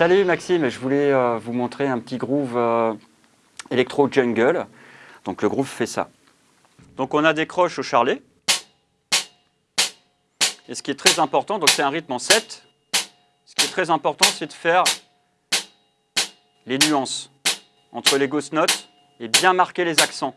Salut Maxime, je voulais euh, vous montrer un petit groove euh, électro jungle. Donc le groove fait ça. Donc on a des croches au charlet. Et ce qui est très important, donc c'est un rythme en 7. Ce qui est très important, c'est de faire les nuances entre les ghost notes et bien marquer les accents.